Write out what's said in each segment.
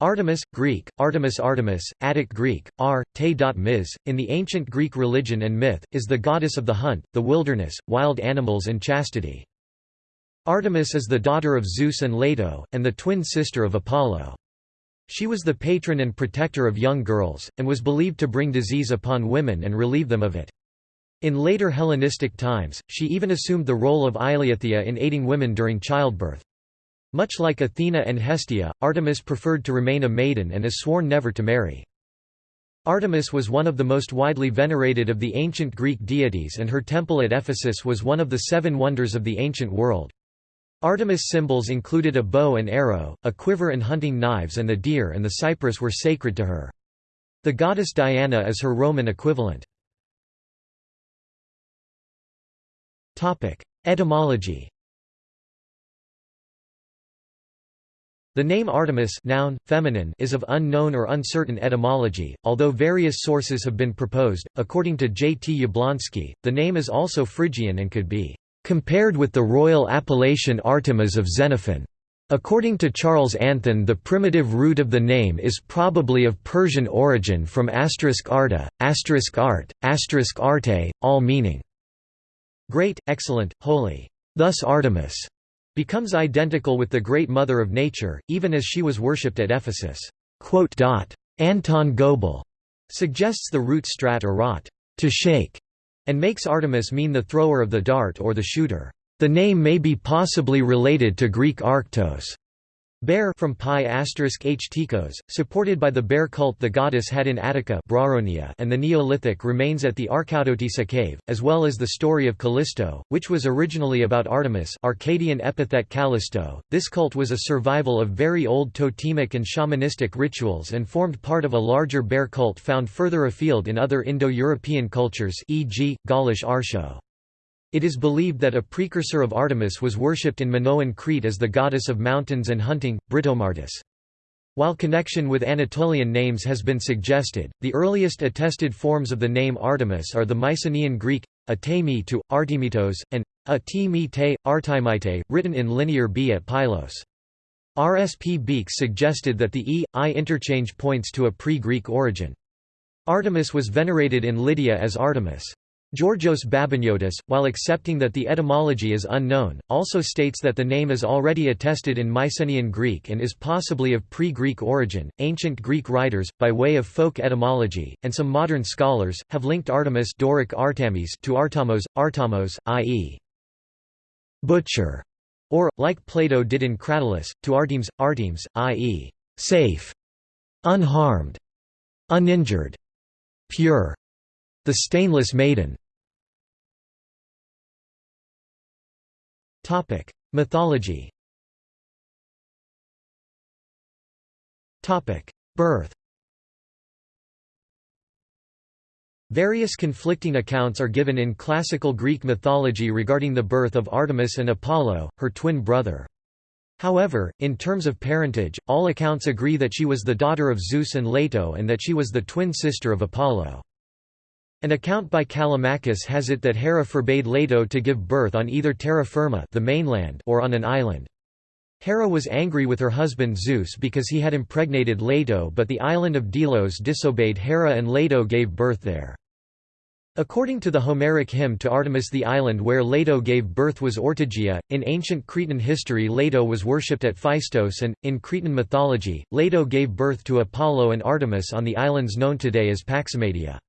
Artemis, Greek, Artemis Artemis, Attic Greek, r, te mis, in the ancient Greek religion and myth, is the goddess of the hunt, the wilderness, wild animals and chastity. Artemis is the daughter of Zeus and Leto, and the twin sister of Apollo. She was the patron and protector of young girls, and was believed to bring disease upon women and relieve them of it. In later Hellenistic times, she even assumed the role of Eileithyia in aiding women during childbirth. Much like Athena and Hestia, Artemis preferred to remain a maiden and is sworn never to marry. Artemis was one of the most widely venerated of the ancient Greek deities and her temple at Ephesus was one of the seven wonders of the ancient world. Artemis symbols included a bow and arrow, a quiver and hunting knives and the deer and the cypress were sacred to her. The goddess Diana is her Roman equivalent. Etymology The name Artemis noun, feminine is of unknown or uncertain etymology, although various sources have been proposed. According to J. T. Jablonski, the name is also Phrygian and could be compared with the royal appellation Artemis of Xenophon. According to Charles Anthon the primitive root of the name is probably of Persian origin from asterisk arta, asterisk art, asterisk arte, all meaning great, excellent, holy. Thus Artemis becomes identical with the Great Mother of Nature, even as she was worshipped at Ephesus. Anton Goebel suggests the root strat or rot, to shake, and makes Artemis mean the thrower of the dart or the shooter. The name may be possibly related to Greek Arctos, Bear from pi h Tikos, supported by the bear cult the goddess had in Attica and the Neolithic remains at the Arkoudiotissa cave, as well as the story of Callisto, which was originally about Artemis Arcadian epithet Callisto. This cult was a survival of very old totemic and shamanistic rituals and formed part of a larger bear cult found further afield in other Indo-European cultures e.g., Gaulish Arsho. It is believed that a precursor of Artemis was worshipped in Minoan Crete as the goddess of mountains and hunting, Britomartis. While connection with Anatolian names has been suggested, the earliest attested forms of the name Artemis are the Mycenaean Greek, atemi to, Artemitos, and atimite, artimite, written in Linear B at Pylos. R. S. P. Beekes suggested that the E, I interchange points to a pre-Greek origin. Artemis was venerated in Lydia as Artemis. Georgios Babiniotis, while accepting that the etymology is unknown, also states that the name is already attested in Mycenaean Greek and is possibly of pre-Greek origin. Ancient Greek writers, by way of folk etymology, and some modern scholars, have linked Artemis Doric Artemis to Artamos, Artamos, i.e. butcher, or, like Plato did in Cratylus, to Artemis, Artemis, i.e. safe, unharmed, uninjured, pure. The Stainless Maiden. Mythology. Birth. Various conflicting accounts are given in classical Greek mythology regarding the birth of Artemis and Apollo, her twin brother. However, in terms of parentage, all accounts agree that she was the daughter of Zeus and Leto and that she was the twin sister of Apollo. An account by Callimachus has it that Hera forbade Leto to give birth on either terra firma the mainland or on an island. Hera was angry with her husband Zeus because he had impregnated Leto but the island of Delos disobeyed Hera and Leto gave birth there. According to the Homeric hymn to Artemis the island where Leto gave birth was Ortygia. In ancient Cretan history Leto was worshipped at Phaistos and, in Cretan mythology, Leto gave birth to Apollo and Artemis on the islands known today as Paximadia.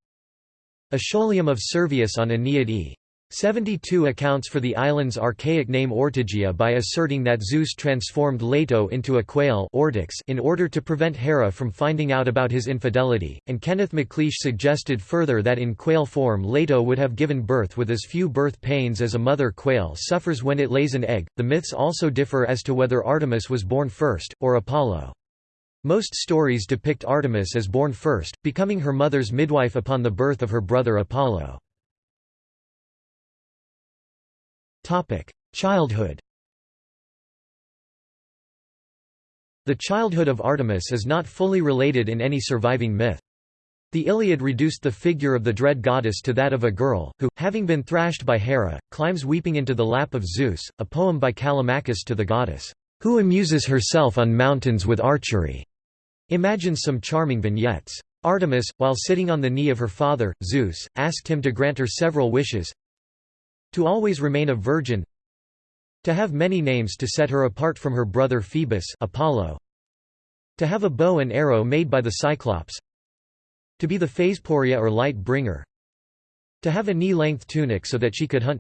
Aescholium of Servius on Aeneid e. 72 accounts for the island's archaic name Ortygia by asserting that Zeus transformed Leto into a quail in order to prevent Hera from finding out about his infidelity, and Kenneth MacLeish suggested further that in quail form Leto would have given birth with as few birth pains as a mother quail suffers when it lays an egg. The myths also differ as to whether Artemis was born first, or Apollo. Most stories depict Artemis as born first, becoming her mother's midwife upon the birth of her brother Apollo. Childhood The childhood of Artemis is not fully related in any surviving myth. The Iliad reduced the figure of the dread goddess to that of a girl, who, having been thrashed by Hera, climbs weeping into the lap of Zeus, a poem by Callimachus to the goddess, who amuses herself on mountains with archery. Imagines some charming vignettes. Artemis, while sitting on the knee of her father, Zeus, asked him to grant her several wishes. To always remain a virgin. To have many names to set her apart from her brother Phoebus Apollo. To have a bow and arrow made by the Cyclops. To be the Phaesporia or light bringer. To have a knee-length tunic so that she could hunt.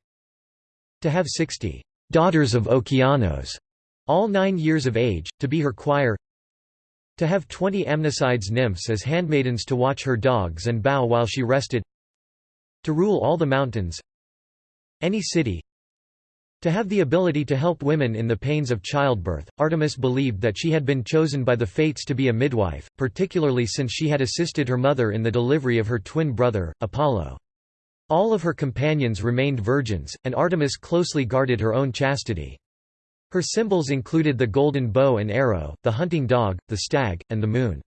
To have sixty daughters of Okeanos, all nine years of age, to be her choir to have twenty Amnisides nymphs as handmaidens to watch her dogs and bow while she rested to rule all the mountains any city to have the ability to help women in the pains of childbirth, Artemis believed that she had been chosen by the fates to be a midwife, particularly since she had assisted her mother in the delivery of her twin brother, Apollo. All of her companions remained virgins, and Artemis closely guarded her own chastity. Her symbols included the golden bow and arrow, the hunting dog, the stag, and the moon.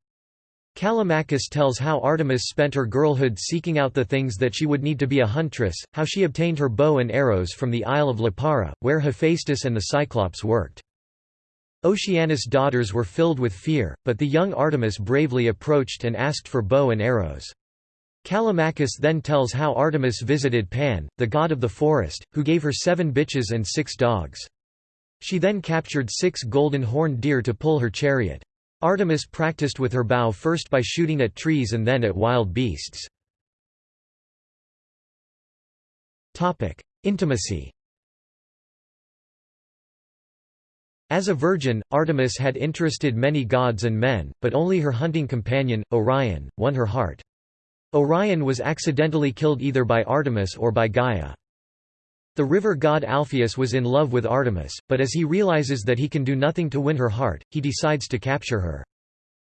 Callimachus tells how Artemis spent her girlhood seeking out the things that she would need to be a huntress, how she obtained her bow and arrows from the Isle of Lipara, where Hephaestus and the Cyclops worked. Oceanus' daughters were filled with fear, but the young Artemis bravely approached and asked for bow and arrows. Callimachus then tells how Artemis visited Pan, the god of the forest, who gave her seven bitches and six dogs. She then captured six golden horned deer to pull her chariot. Artemis practiced with her bow first by shooting at trees and then at wild beasts. Intimacy As a virgin, Artemis had interested many gods and men, but only her hunting companion, Orion, won her heart. Orion was accidentally killed either by Artemis or by Gaia. The river god Alpheus was in love with Artemis, but as he realizes that he can do nothing to win her heart, he decides to capture her.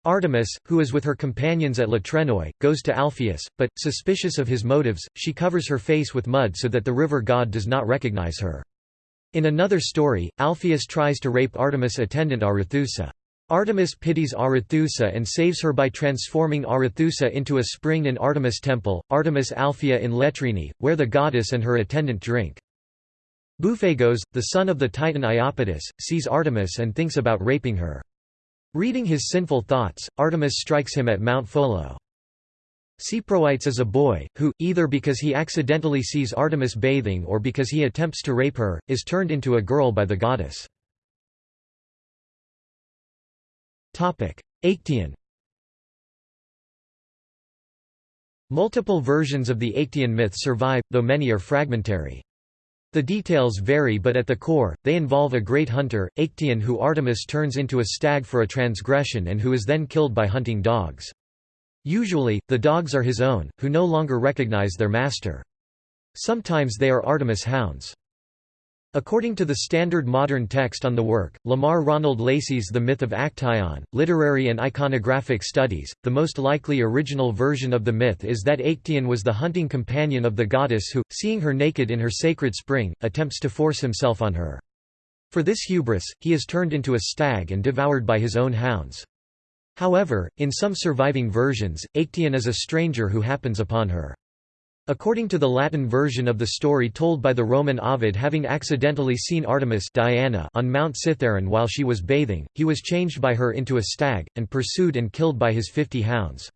Artemis, who is with her companions at Latrenoi, goes to Alpheus, but, suspicious of his motives, she covers her face with mud so that the river god does not recognize her. In another story, Alpheus tries to rape Artemis' attendant Arethusa. Artemis pities Arethusa and saves her by transforming Arethusa into a spring in Artemis temple, Artemis Alphea in Letrini, where the goddess and her attendant drink. Bouphagos, the son of the titan Iapetus, sees Artemis and thinks about raping her. Reading his sinful thoughts, Artemis strikes him at Mount Pholo. Siproites is a boy, who, either because he accidentally sees Artemis bathing or because he attempts to rape her, is turned into a girl by the goddess. Actaeon Multiple versions of the Actaeon myth survive, though many are fragmentary. The details vary but at the core, they involve a great hunter, Actaeon who Artemis turns into a stag for a transgression and who is then killed by hunting dogs. Usually, the dogs are his own, who no longer recognize their master. Sometimes they are Artemis hounds. According to the standard modern text on the work, Lamar Ronald Lacy's The Myth of Actaeon, Literary and Iconographic Studies, the most likely original version of the myth is that Actaeon was the hunting companion of the goddess who, seeing her naked in her sacred spring, attempts to force himself on her. For this hubris, he is turned into a stag and devoured by his own hounds. However, in some surviving versions, Actaeon is a stranger who happens upon her. According to the Latin version of the story told by the Roman Ovid having accidentally seen Artemis Diana on Mount Cithaeron while she was bathing, he was changed by her into a stag, and pursued and killed by his fifty hounds.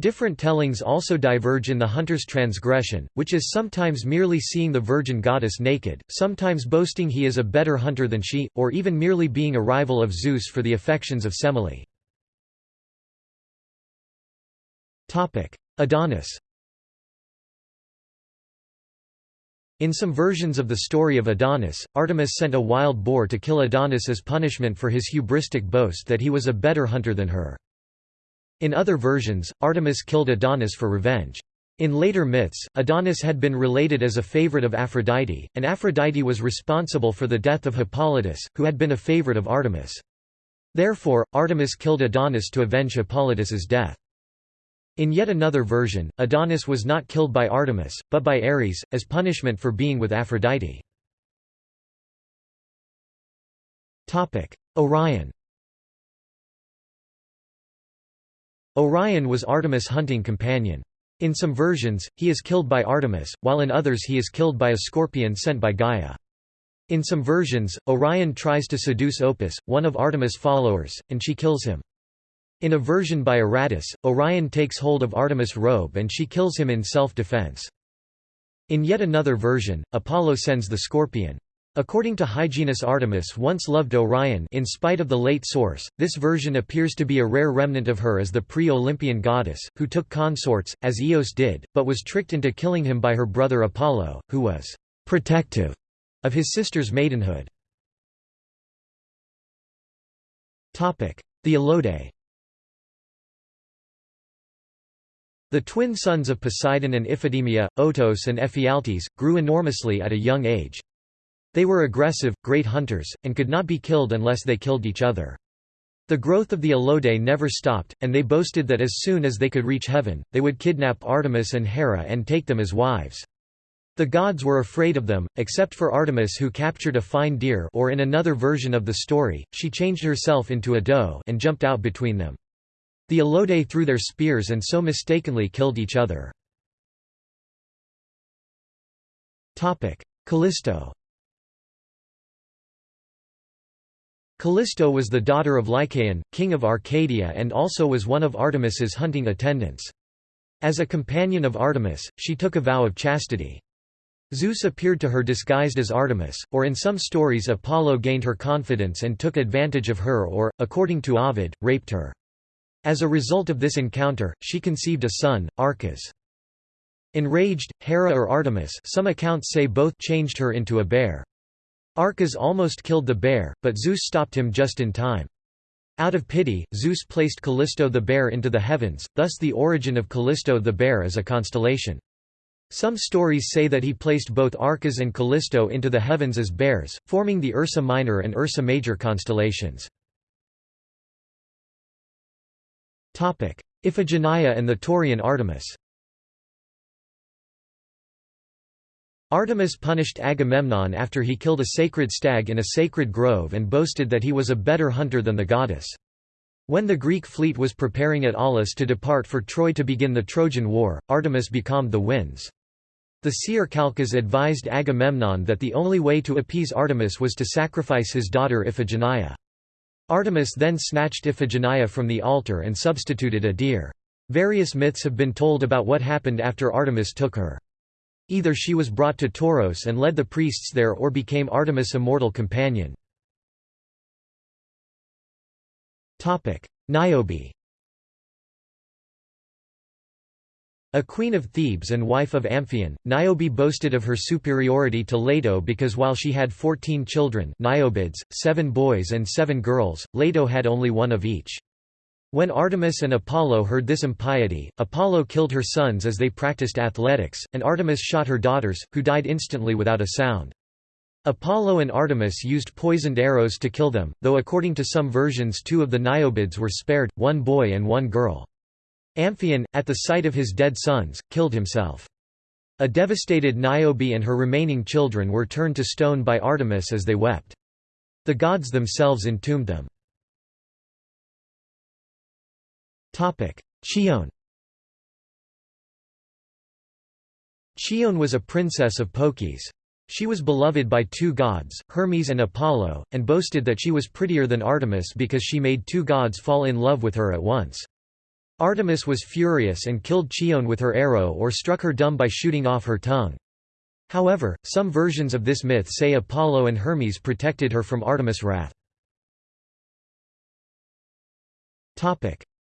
Different tellings also diverge in the hunter's transgression, which is sometimes merely seeing the virgin goddess naked, sometimes boasting he is a better hunter than she, or even merely being a rival of Zeus for the affections of Semele. Adonis In some versions of the story of Adonis, Artemis sent a wild boar to kill Adonis as punishment for his hubristic boast that he was a better hunter than her. In other versions, Artemis killed Adonis for revenge. In later myths, Adonis had been related as a favorite of Aphrodite, and Aphrodite was responsible for the death of Hippolytus, who had been a favorite of Artemis. Therefore, Artemis killed Adonis to avenge Hippolytus's death. In yet another version, Adonis was not killed by Artemis, but by Ares, as punishment for being with Aphrodite. Orion Orion was Artemis' hunting companion. In some versions, he is killed by Artemis, while in others he is killed by a scorpion sent by Gaia. In some versions, Orion tries to seduce Opis, one of Artemis' followers, and she kills him. In a version by Aratus, Orion takes hold of Artemis' robe and she kills him in self-defense. In yet another version, Apollo sends the scorpion. According to Hyginus Artemis once loved Orion in spite of the late source, this version appears to be a rare remnant of her as the pre-Olympian goddess, who took consorts, as Eos did, but was tricked into killing him by her brother Apollo, who was «protective» of his sister's maidenhood. The Aloadae The twin sons of Poseidon and Iphidemia, Otos and Ephialtes, grew enormously at a young age. They were aggressive, great hunters, and could not be killed unless they killed each other. The growth of the Aloadae never stopped, and they boasted that as soon as they could reach heaven, they would kidnap Artemis and Hera and take them as wives. The gods were afraid of them, except for Artemis who captured a fine deer or in another version of the story, she changed herself into a doe and jumped out between them. The Aloadae threw their spears and so mistakenly killed each other. Callisto Callisto was the daughter of Lycaon, king of Arcadia and also was one of Artemis's hunting attendants. As a companion of Artemis, she took a vow of chastity. Zeus appeared to her disguised as Artemis, or in some stories Apollo gained her confidence and took advantage of her or, according to Ovid, raped her. As a result of this encounter, she conceived a son, Arcas. Enraged, Hera or Artemis some accounts say both changed her into a bear. Arcas almost killed the bear, but Zeus stopped him just in time. Out of pity, Zeus placed Callisto the bear into the heavens, thus the origin of Callisto the bear as a constellation. Some stories say that he placed both Arcas and Callisto into the heavens as bears, forming the Ursa Minor and Ursa Major constellations. Iphigenia and the Taurian Artemis Artemis punished Agamemnon after he killed a sacred stag in a sacred grove and boasted that he was a better hunter than the goddess. When the Greek fleet was preparing at Aulis to depart for Troy to begin the Trojan War, Artemis becalmed the winds. The seer Calchas advised Agamemnon that the only way to appease Artemis was to sacrifice his daughter Iphigenia. Artemis then snatched Iphigenia from the altar and substituted a deer. Various myths have been told about what happened after Artemis took her. Either she was brought to Tauros and led the priests there or became Artemis' immortal companion. Niobe A queen of Thebes and wife of Amphion, Niobe boasted of her superiority to Leto because while she had fourteen children Niobids, seven boys and seven girls, Leto had only one of each. When Artemis and Apollo heard this impiety, Apollo killed her sons as they practiced athletics, and Artemis shot her daughters, who died instantly without a sound. Apollo and Artemis used poisoned arrows to kill them, though according to some versions two of the Niobids were spared, one boy and one girl. Amphion, at the sight of his dead sons, killed himself. A devastated Niobe and her remaining children were turned to stone by Artemis as they wept. The gods themselves entombed them. Chione Chione was a princess of Phocis. She was beloved by two gods, Hermes and Apollo, and boasted that she was prettier than Artemis because she made two gods fall in love with her at once. Artemis was furious and killed Chione with her arrow or struck her dumb by shooting off her tongue. However, some versions of this myth say Apollo and Hermes protected her from Artemis' wrath.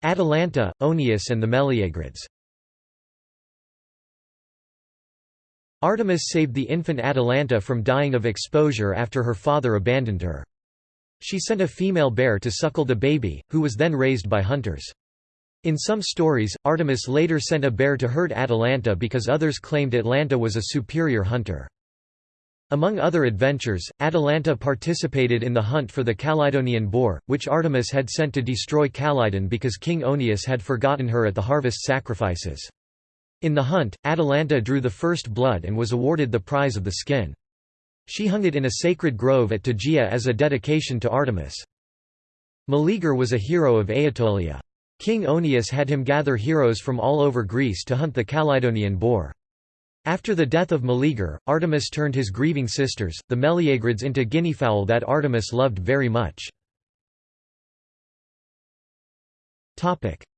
Atalanta, Oeneus and the Meleagrids Artemis saved the infant Atalanta from dying of exposure after her father abandoned her. She sent a female bear to suckle the baby, who was then raised by hunters. In some stories, Artemis later sent a bear to herd Atalanta because others claimed Atalanta was a superior hunter. Among other adventures, Atalanta participated in the hunt for the Calydonian boar, which Artemis had sent to destroy Calydon because King Oeneus had forgotten her at the harvest sacrifices. In the hunt, Atalanta drew the first blood and was awarded the prize of the skin. She hung it in a sacred grove at Tegea as a dedication to Artemis. Meleager was a hero of Aetolia. King Oeneus had him gather heroes from all over Greece to hunt the Calydonian boar. After the death of Meleager, Artemis turned his grieving sisters, the Meleagrids into guineafowl that Artemis loved very much.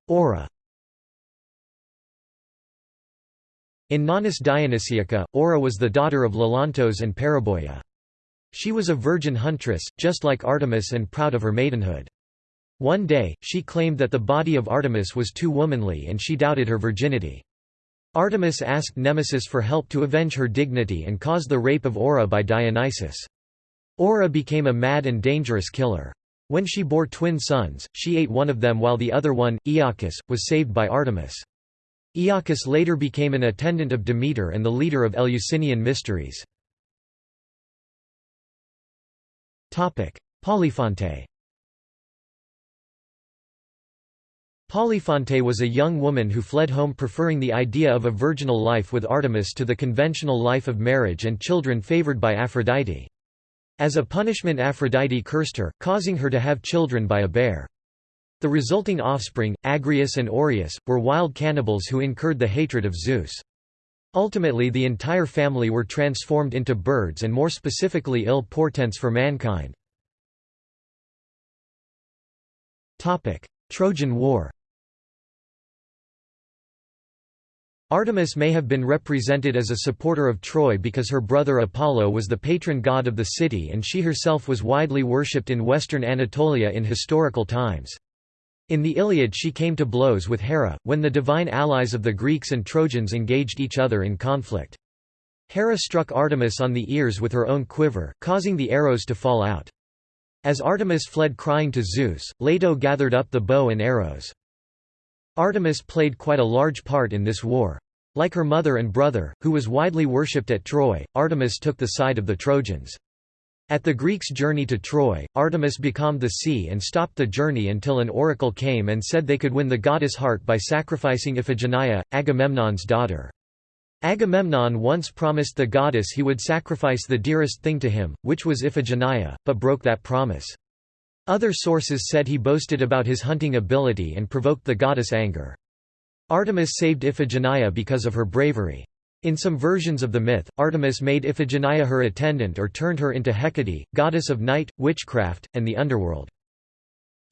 Aura In Nonnus Dionysiaca, Aura was the daughter of Lelantos and Periboia. She was a virgin huntress, just like Artemis and proud of her maidenhood. One day, she claimed that the body of Artemis was too womanly and she doubted her virginity. Artemis asked Nemesis for help to avenge her dignity and caused the rape of Aura by Dionysus. Aura became a mad and dangerous killer. When she bore twin sons, she ate one of them while the other one, Iacchus, was saved by Artemis. Iacchus later became an attendant of Demeter and the leader of Eleusinian mysteries. Polyphonte Polyphonte was a young woman who fled home preferring the idea of a virginal life with Artemis to the conventional life of marriage and children favored by Aphrodite. As a punishment Aphrodite cursed her, causing her to have children by a bear. The resulting offspring, Agrius and Oreus, were wild cannibals who incurred the hatred of Zeus. Ultimately the entire family were transformed into birds and more specifically ill portents for mankind. Trojan War Artemis may have been represented as a supporter of Troy because her brother Apollo was the patron god of the city and she herself was widely worshipped in western Anatolia in historical times. In the Iliad she came to blows with Hera, when the divine allies of the Greeks and Trojans engaged each other in conflict. Hera struck Artemis on the ears with her own quiver, causing the arrows to fall out. As Artemis fled crying to Zeus, Leto gathered up the bow and arrows. Artemis played quite a large part in this war. Like her mother and brother, who was widely worshipped at Troy, Artemis took the side of the Trojans. At the Greeks' journey to Troy, Artemis becalmed the sea and stopped the journey until an oracle came and said they could win the goddess' heart by sacrificing Iphigenia, Agamemnon's daughter. Agamemnon once promised the goddess he would sacrifice the dearest thing to him, which was Iphigenia, but broke that promise. Other sources said he boasted about his hunting ability and provoked the goddess' anger. Artemis saved Iphigenia because of her bravery. In some versions of the myth, Artemis made Iphigenia her attendant or turned her into Hecate, goddess of night, witchcraft, and the underworld.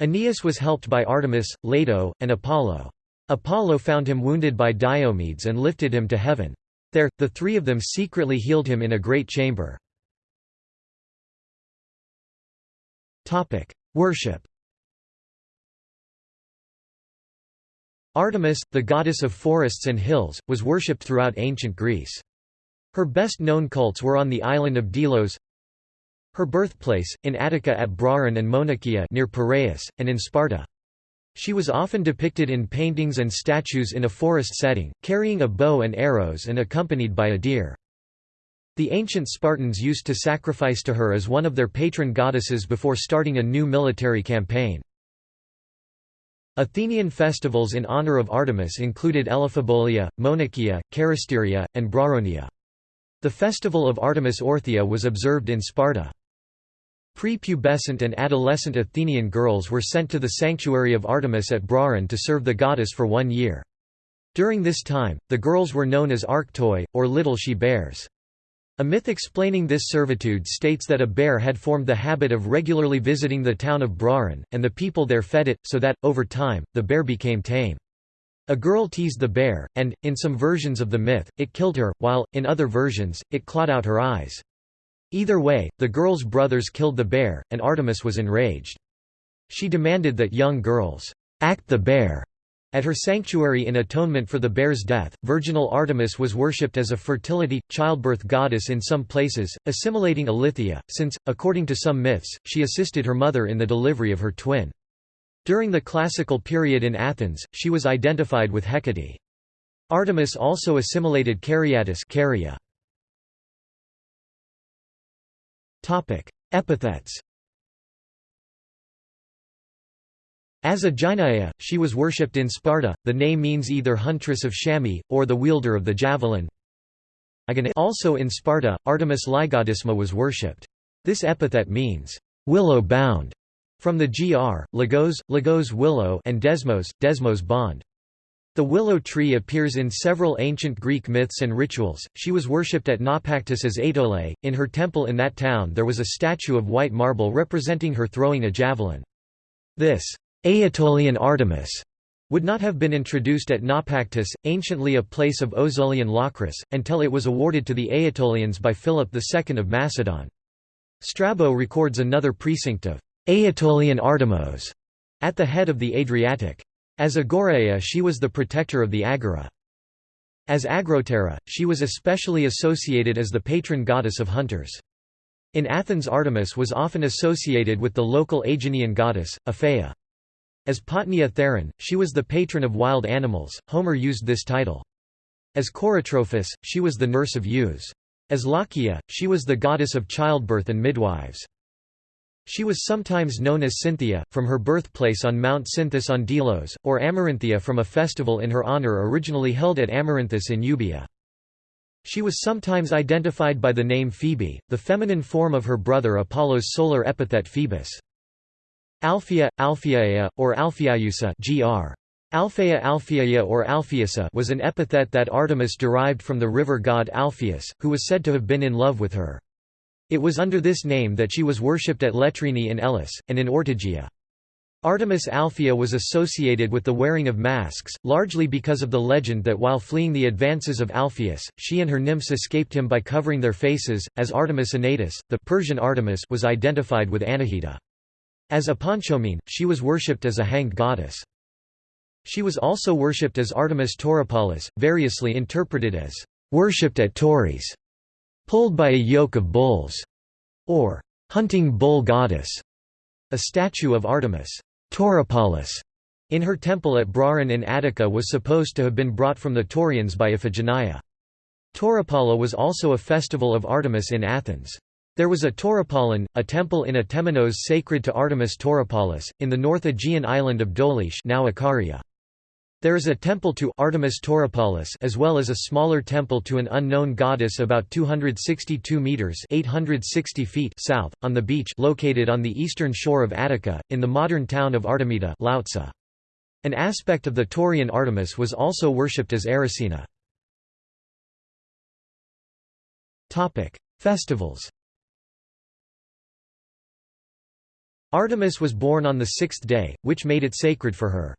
Aeneas was helped by Artemis, Leto, and Apollo. Apollo found him wounded by Diomedes and lifted him to heaven. There, the three of them secretly healed him in a great chamber. Worship Artemis, the goddess of forests and hills, was worshipped throughout ancient Greece. Her best-known cults were on the island of Delos, her birthplace, in Attica at Brauron and Monakia near Piraeus, and in Sparta. She was often depicted in paintings and statues in a forest setting, carrying a bow and arrows and accompanied by a deer. The ancient Spartans used to sacrifice to her as one of their patron goddesses before starting a new military campaign. Athenian festivals in honor of Artemis included Elaphebolia, Monakia, Charisteria, and Brauronia. The festival of Artemis Orthia was observed in Sparta. Pre-pubescent and adolescent Athenian girls were sent to the sanctuary of Artemis at Brauron to serve the goddess for one year. During this time, the girls were known as Arctoi, or little she-bears. A myth explaining this servitude states that a bear had formed the habit of regularly visiting the town of Brauron, and the people there fed it, so that, over time, the bear became tame. A girl teased the bear, and, in some versions of the myth, it killed her, while, in other versions, it clawed out her eyes. Either way, the girl's brothers killed the bear, and Artemis was enraged. She demanded that young girls act the bear at her sanctuary in atonement for the bear's death, virginal Artemis was worshipped as a fertility, childbirth goddess in some places, assimilating Eileithyia, since, according to some myths, she assisted her mother in the delivery of her twin. During the classical period in Athens, she was identified with Hecate. Artemis also assimilated Caryattis Caria. Epithets As a Gynaea, she was worshipped in Sparta. The name means either huntress of chamois, or the wielder of the javelin. Also in Sparta, Artemis Lygodisma was worshipped. This epithet means, willow-bound, from the gr, logos, logos willow and desmos, desmos bond. The willow tree appears in several ancient Greek myths and rituals. She was worshipped at Naupactus as Aetole. In her temple in that town there was a statue of white marble representing her throwing a javelin. This Aetolian Artemis would not have been introduced at Naupactus, anciently a place of Ozolian Locris, until it was awarded to the Aetolians by Philip II of Macedon. Strabo records another precinct of Aetolian Artemis at the head of the Adriatic. As Agoraea she was the protector of the Agora. As Agrotera, she was especially associated as the patron goddess of hunters. In Athens Artemis was often associated with the local Aeginean goddess, Aphaea. As Potnia Theron, she was the patron of wild animals, Homer used this title. As Coratrophus, she was the nurse of youths. As Lochia, she was the goddess of childbirth and midwives. She was sometimes known as Cynthia, from her birthplace on Mount Cynthus on Delos, or Amaranthia from a festival in her honor originally held at Amaranthus in Euboea. She was sometimes identified by the name Phoebe, the feminine form of her brother Apollo's solar epithet Phoebus. Alphea, Alpheaea, or Alpheausa gr. Alphea Alpheaea or Alpheusa was an epithet that Artemis derived from the river god Alpheus, who was said to have been in love with her. It was under this name that she was worshipped at Letrini in Elis, and in Ortygia. Artemis Alphea was associated with the wearing of masks, largely because of the legend that while fleeing the advances of Alpheus, she and her nymphs escaped him by covering their faces, as Artemis Anatus, the Persian Artemis was identified with Anahita. As Aponchomene, she was worshipped as a hanged goddess. She was also worshipped as Artemis Tauropolis, variously interpreted as worshipped at Tauris, pulled by a yoke of bulls, or hunting bull goddess. A statue of Artemis Tauropolis in her temple at Brauron in Attica was supposed to have been brought from the Taurians by Iphigenia. Tauropola was also a festival of Artemis in Athens. There was a Tauropolin, a temple in Atemenos sacred to Artemis Tauropolis, in the North Aegean island of Dolis now. There is a temple to Artemis Tauropolis as well as a smaller temple to an unknown goddess about 262 meters (860 feet) south on the beach located on the eastern shore of Attica in the modern town of Artemida, Loutsa. An aspect of the Taurian Artemis was also worshipped as Erycina. Topic: Festivals. Artemis was born on the sixth day, which made it sacred for her.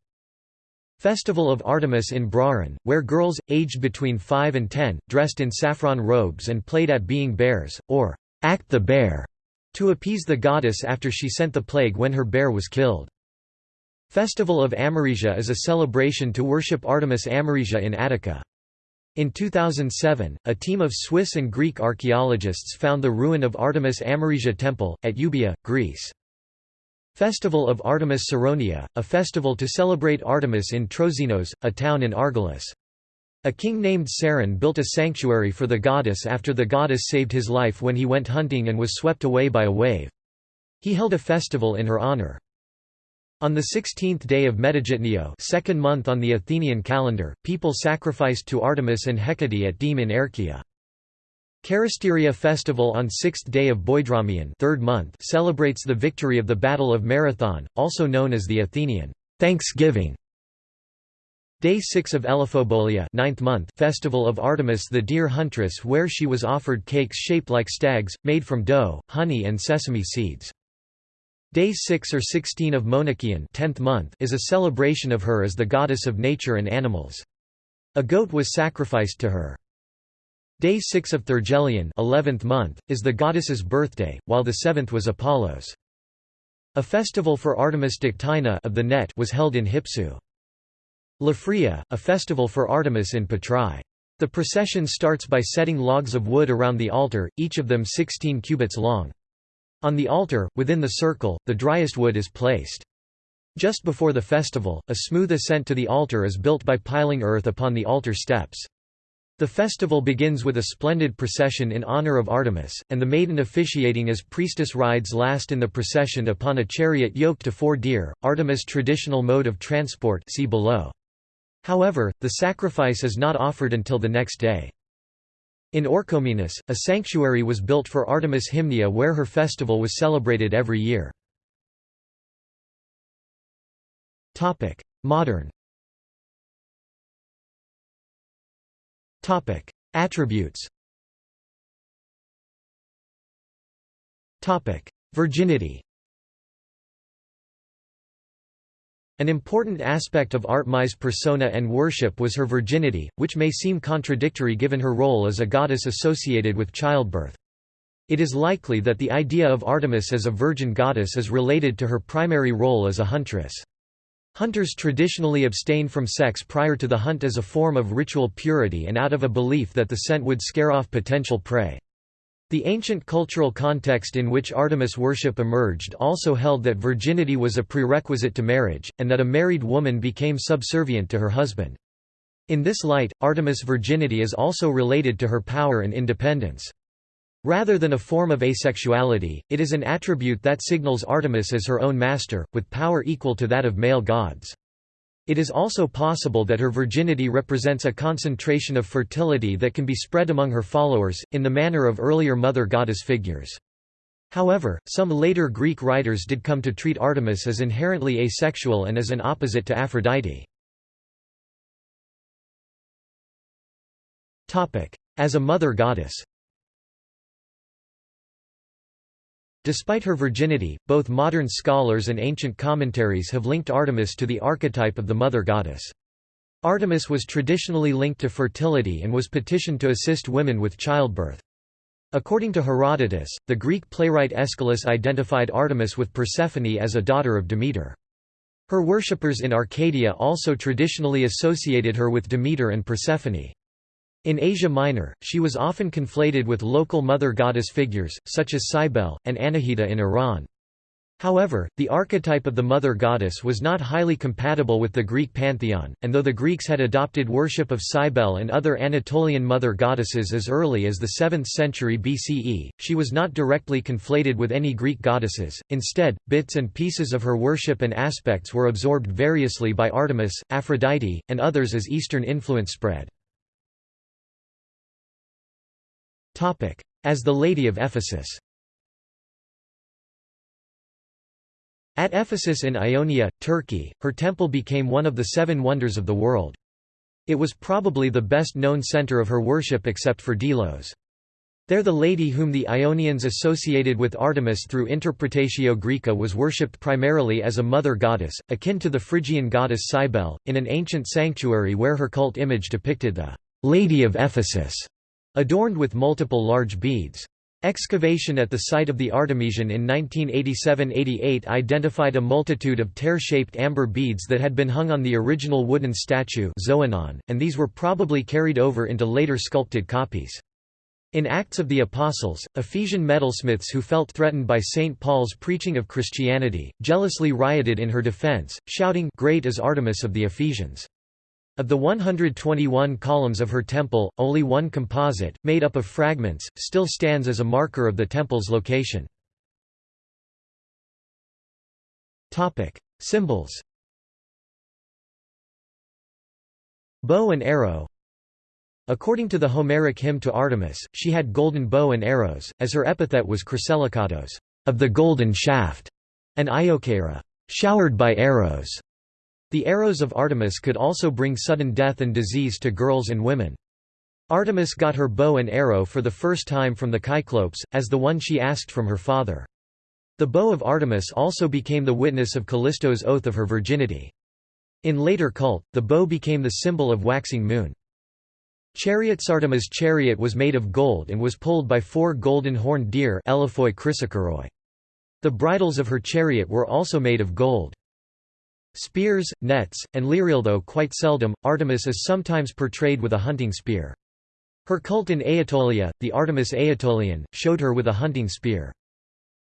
Festival of Artemis in Brauron, where girls, aged between 5 and 10, dressed in saffron robes and played at being bears, or act the bear, to appease the goddess after she sent the plague when her bear was killed. Festival of Amarisia is a celebration to worship Artemis Amarisia in Attica. In 2007, a team of Swiss and Greek archaeologists found the ruin of Artemis Amarisia Temple, at Euboea, Greece. Festival of Artemis Saronia, a festival to celebrate Artemis in Trozinos, a town in Argolis. A king named Saron built a sanctuary for the goddess after the goddess saved his life when he went hunting and was swept away by a wave. He held a festival in her honor. On the 16th day of Metagitnio second month on the Athenian calendar, people sacrificed to Artemis and Hecate at Deme in. Charisteria festival on sixth day of Boedromion third month celebrates the victory of the Battle of Marathon, also known as the Athenian Thanksgiving. Day 6 of Elephobolia ninth month festival of Artemis the deer huntress where she was offered cakes shaped like stags, made from dough, honey and sesame seeds. Day 6 or 16 of Monachion 10th month is a celebration of her as the goddess of nature and animals. A goat was sacrificed to her. Day 6 of Thargelion 11th month, is the goddess's birthday, while the seventh was Apollo's. A festival for Artemis Dictynna of the net was held in Hypsu. Laphria, a festival for Artemis in Patrai. The procession starts by setting logs of wood around the altar, each of them 16 cubits long. On the altar, within the circle, the driest wood is placed. Just before the festival, a smooth ascent to the altar is built by piling earth upon the altar steps. The festival begins with a splendid procession in honor of Artemis, and the maiden officiating as priestess rides last in the procession upon a chariot yoked to four deer, Artemis' traditional mode of transport see below. However, the sacrifice is not offered until the next day. In Orchomenus, a sanctuary was built for Artemis Hymnia where her festival was celebrated every year. Modern Topic: Attributes. Topic: Virginity. An important aspect of Artemis' persona and worship was her virginity, which may seem contradictory given her role as a goddess associated with childbirth. It is likely that the idea of Artemis as a virgin goddess is related to her primary role as a huntress. Hunters traditionally abstain from sex prior to the hunt as a form of ritual purity and out of a belief that the scent would scare off potential prey. The ancient cultural context in which Artemis worship emerged also held that virginity was a prerequisite to marriage, and that a married woman became subservient to her husband. In this light, Artemis' virginity is also related to her power and independence. Rather than a form of asexuality, it is an attribute that signals Artemis as her own master, with power equal to that of male gods. It is also possible that her virginity represents a concentration of fertility that can be spread among her followers, in the manner of earlier mother goddess figures. However, some later Greek writers did come to treat Artemis as inherently asexual and as an opposite to Aphrodite. As a mother goddess Despite her virginity, both modern scholars and ancient commentaries have linked Artemis to the archetype of the mother goddess. Artemis was traditionally linked to fertility and was petitioned to assist women with childbirth. According to Herodotus, the Greek playwright Aeschylus identified Artemis with Persephone as a daughter of Demeter. Her worshippers in Arcadia also traditionally associated her with Demeter and Persephone. In Asia Minor, she was often conflated with local mother goddess figures, such as Cybele, and Anahita in Iran. However, the archetype of the mother goddess was not highly compatible with the Greek pantheon, and though the Greeks had adopted worship of Cybele and other Anatolian mother goddesses as early as the 7th century BCE, she was not directly conflated with any Greek goddesses, instead, bits and pieces of her worship and aspects were absorbed variously by Artemis, Aphrodite, and others as Eastern influence spread. As the Lady of Ephesus At Ephesus in Ionia, Turkey, her temple became one of the seven wonders of the world. It was probably the best-known center of her worship except for Delos. There the lady whom the Ionians associated with Artemis through Interpretatio Graeca was worshipped primarily as a mother goddess, akin to the Phrygian goddess Cybele, in an ancient sanctuary where her cult image depicted the «Lady of Ephesus» adorned with multiple large beads. Excavation at the site of the Artemision in 1987–88 identified a multitude of tear-shaped amber beads that had been hung on the original wooden statue Xoanon, and these were probably carried over into later sculpted copies. In Acts of the Apostles, Ephesian metalsmiths who felt threatened by St. Paul's preaching of Christianity, jealously rioted in her defense, shouting, Great is Artemis of the Ephesians. Of the 121 columns of her temple, only one composite, made up of fragments, still stands as a marker of the temple's location. Symbols Bow and arrow According to the Homeric hymn to Artemis, she had golden bow and arrows, as her epithet was Chryselikatos, of the golden shaft, and Iokaira, showered by arrows. The arrows of Artemis could also bring sudden death and disease to girls and women. Artemis got her bow and arrow for the first time from the Cyclopes, as the one she asked from her father. The bow of Artemis also became the witness of Callisto's oath of her virginity. In later cult, the bow became the symbol of waxing moon. Chariots Artemis' chariot was made of gold and was pulled by four golden horned deer The bridles of her chariot were also made of gold. Spears, nets, and lyrial though quite seldom, Artemis is sometimes portrayed with a hunting spear. Her cult in Aetolia, the Artemis Aetolian, showed her with a hunting spear.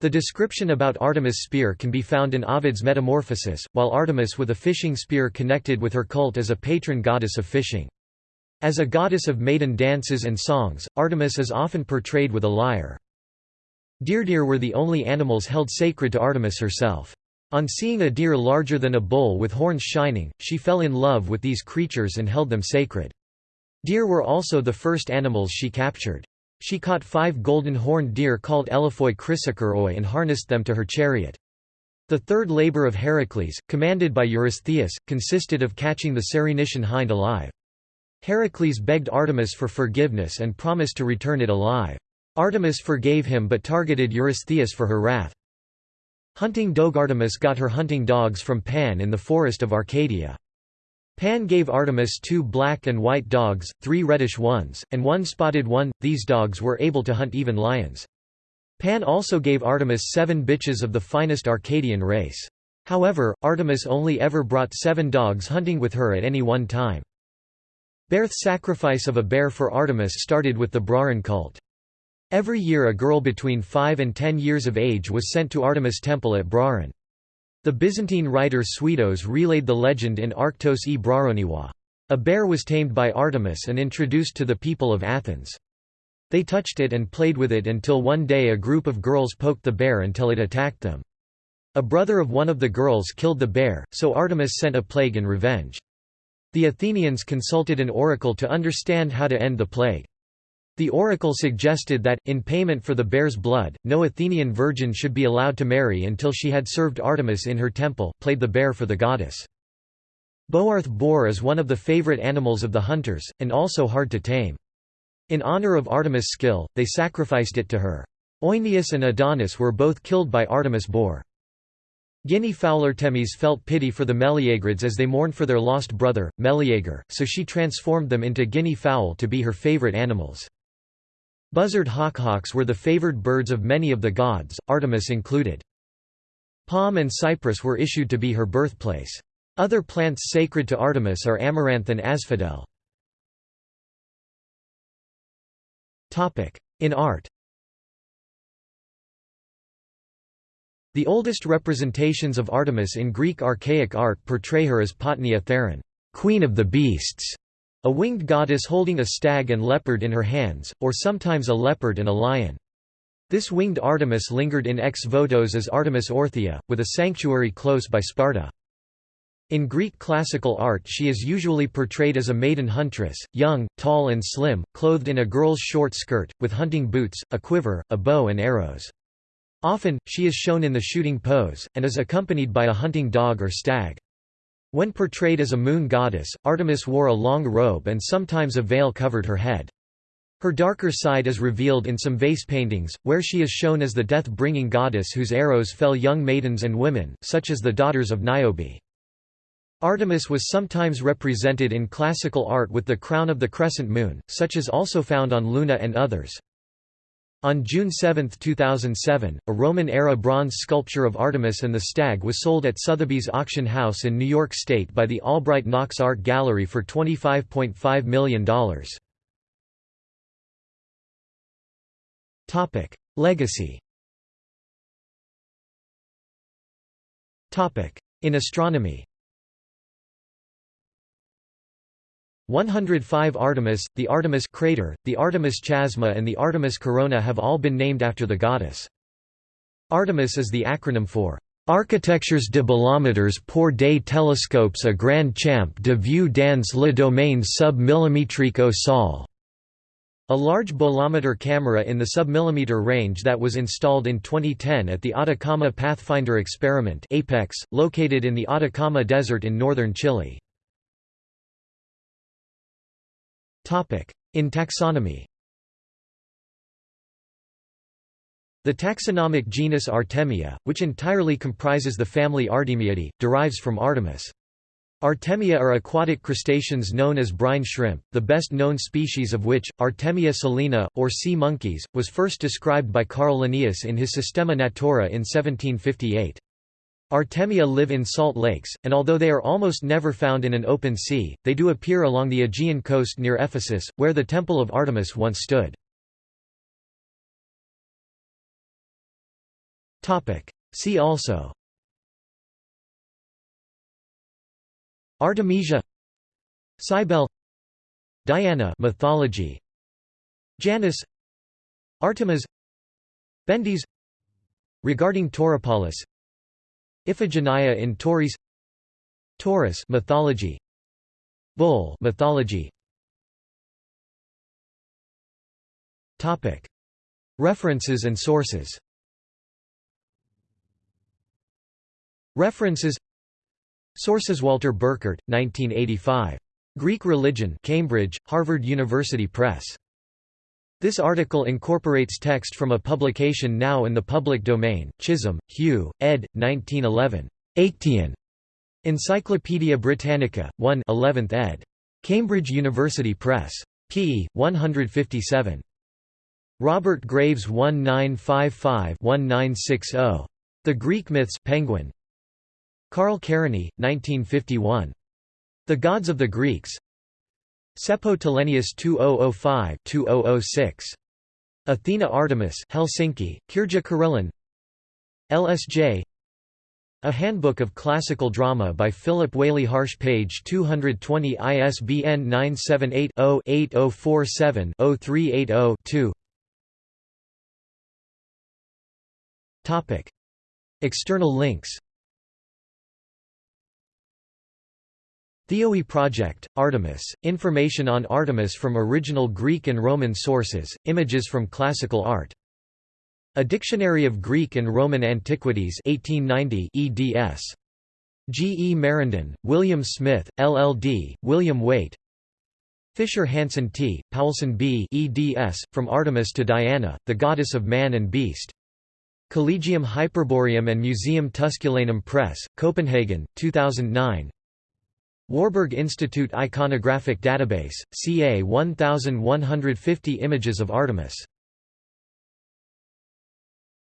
The description about Artemis' spear can be found in Ovid's Metamorphosis, while Artemis with a fishing spear connected with her cult as a patron goddess of fishing. As a goddess of maiden dances and songs, Artemis is often portrayed with a lyre. Deer deer were the only animals held sacred to Artemis herself. On seeing a deer larger than a bull with horns shining, she fell in love with these creatures and held them sacred. Deer were also the first animals she captured. She caught five golden horned deer called Elephoi chrysokeroi and harnessed them to her chariot. The third labor of Heracles, commanded by Eurystheus, consisted of catching the Cerinician hind alive. Heracles begged Artemis for forgiveness and promised to return it alive. Artemis forgave him but targeted Eurystheus for her wrath. Hunting dog Artemis got her hunting dogs from Pan in the forest of Arcadia. Pan gave Artemis two black and white dogs, three reddish ones, and one spotted one. These dogs were able to hunt even lions. Pan also gave Artemis seven bitches of the finest Arcadian race. However, Artemis only ever brought seven dogs hunting with her at any one time. Berth's sacrifice of a bear for Artemis started with the Brauron cult. Every year a girl between 5 and 10 years of age was sent to Artemis temple at Brauron. The Byzantine writer Suidas relayed the legend in Arctos e Brauroniwa. A bear was tamed by Artemis and introduced to the people of Athens. They touched it and played with it until one day a group of girls poked the bear until it attacked them. A brother of one of the girls killed the bear, so Artemis sent a plague in revenge. The Athenians consulted an oracle to understand how to end the plague. The oracle suggested that, in payment for the bear's blood, no Athenian virgin should be allowed to marry until she had served Artemis in her temple, played the bear for the goddess. Boarth boar is one of the favorite animals of the hunters, and also hard to tame. In honor of Artemis' skill, they sacrificed it to her. Oeneus and Adonis were both killed by Artemis boar. Guinea fowl Artemis felt pity for the Meleagrids as they mourned for their lost brother, Meleager, so she transformed them into guinea fowl to be her favorite animals. Buzzard hawkhawks were the favored birds of many of the gods, Artemis included. Palm and cypress were issued to be her birthplace. Other plants sacred to Artemis are amaranth and asphodel. In art The oldest representations of Artemis in Greek archaic art portray her as Potnia Theron, queen of the beasts, a winged goddess holding a stag and leopard in her hands, or sometimes a leopard and a lion. This winged Artemis lingered in ex votos as Artemis Orthia, with a sanctuary close by Sparta. In Greek classical art she is usually portrayed as a maiden huntress, young, tall and slim, clothed in a girl's short skirt, with hunting boots, a quiver, a bow and arrows. Often, she is shown in the shooting pose, and is accompanied by a hunting dog or stag. When portrayed as a moon goddess, Artemis wore a long robe and sometimes a veil covered her head. Her darker side is revealed in some vase paintings, where she is shown as the death-bringing goddess whose arrows fell young maidens and women, such as the daughters of Niobe. Artemis was sometimes represented in classical art with the crown of the crescent moon, such as also found on Luna and others. On June 7, 2007, a Roman-era bronze sculpture of Artemis and the stag was sold at Sotheby's auction house in New York State by the Albright Knox Art Gallery for $25.5 million. Legacy In astronomy 105 Artemis, the Artemis crater, the Artemis chasma and the Artemis corona have all been named after the goddess. Artemis is the acronym for Architectures de bolometers pour des télescopes à grand champ de vue dans le domaine sub-millimétrique au sol. A large bolometer camera in the submillimeter range that was installed in 2010 at the Atacama Pathfinder Experiment APEX, located in the Atacama Desert in northern Chile. In taxonomy The taxonomic genus Artemia, which entirely comprises the family Artemiidae, derives from Artemis. Artemia are aquatic crustaceans known as brine shrimp, the best known species of which, Artemia salina, or sea monkeys, was first described by Carl Linnaeus in his Systema Naturae in 1758. Artemia live in salt lakes, and although they are almost never found in an open sea, they do appear along the Aegean coast near Ephesus, where the Temple of Artemis once stood. See also. Artemisia. Cybele. Diana. Mythology. Janus. Artemis. Bendis. Regarding Tauropolos Iphigenia in Tauris Taurus mythology Bull mythology Topic. References and sources References Sources Walter Burkert 1985 Greek Religion Cambridge Harvard University Press This article incorporates text from a publication now in the public domain, Chisholm, Hugh, ed. 1911. Aictian. Encyclopædia Britannica, 1 11th ed. Cambridge University Press. p. 157. Robert Graves 1955-1960. The Greek Myths Penguin. Karl Kerényi, 1951. The Gods of the Greeks Seppo Telenius 2005-2006. Athena Artemis Helsinki, Kirja Karelin. LSJ A Handbook of Classical Drama by Philip Whaley Harsh page 220 ISBN 978-0-8047-0380-2 External links Theoi Project, Artemis, information on Artemis from original Greek and Roman sources, images from classical art. A Dictionary of Greek and Roman Antiquities 1890 eds. G. E. Marindin, William Smith, LL.D., William Wayte Fisher Hansen T., Poulsen B. eds. From Artemis to Diana, the Goddess of Man and Beast. Collegium Hyperboreum and Museum Tusculanum Press, Copenhagen, 2009 Warburg Institute Iconographic Database, ca 1150 images of Artemis